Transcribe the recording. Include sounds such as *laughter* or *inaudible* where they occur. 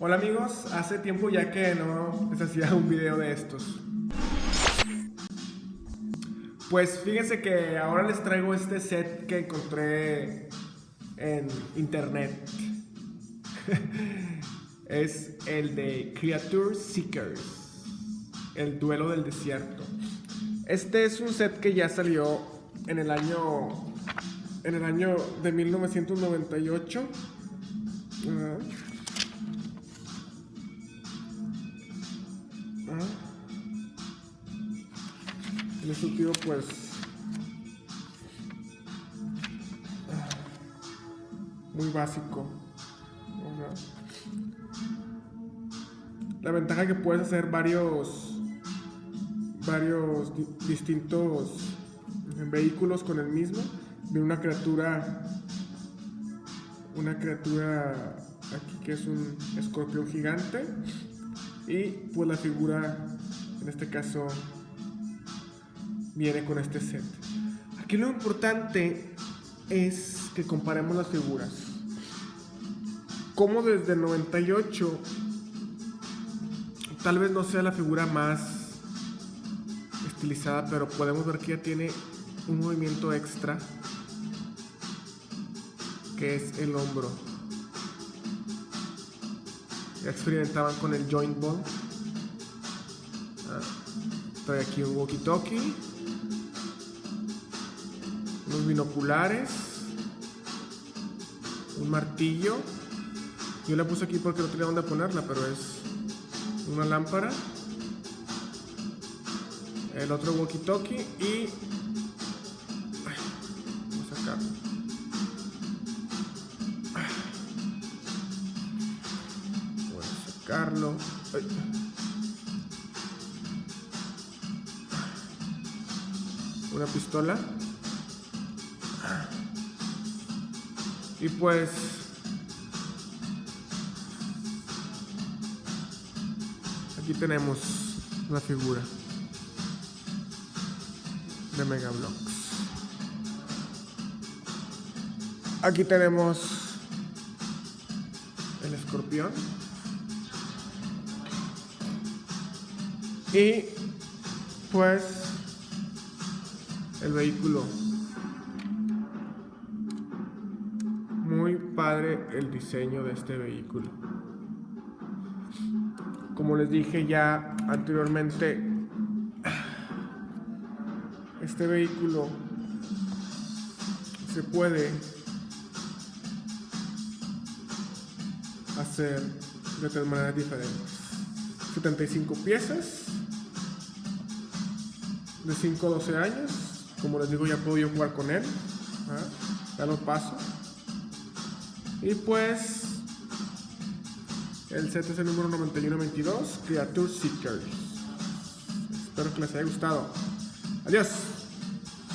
Hola amigos, hace tiempo ya que no les hacía un video de estos. Pues fíjense que ahora les traigo este set que encontré en internet. *laughs* es el de Creature Seekers, el duelo del desierto. Este es un set que ya salió en el año en el año de 1998. Uh, En este tío pues muy básico. La ventaja que puedes hacer varios varios distintos vehículos con el mismo de una criatura una criatura aquí que es un escorpión gigante y pues la figura en este caso viene con este set. Aquí lo importante es que comparemos las figuras. Como desde el 98 tal vez no sea la figura más estilizada, pero podemos ver que ya tiene un movimiento extra que es el hombro. Experimentaban con el joint ball. Ah, trae aquí un walkie-talkie unos binoculares, un martillo. Yo la puse aquí porque no tenía dónde ponerla, pero es una lámpara. El otro walkie-talkie y... vamos a sacarlo. Voy a sacarlo. Una pistola. Y pues aquí tenemos la figura de Megablocks. Aquí tenemos el escorpión. Y pues el vehículo muy padre el diseño de este vehículo. Como les dije ya anteriormente, este vehículo se puede hacer de tres maneras diferentes. 75 piezas de 5 a 12 años. Como les digo, ya puedo yo jugar con él. Ya lo paso. Y pues el set es el número 9122, Creature Seekers. Espero que les haya gustado. Adiós.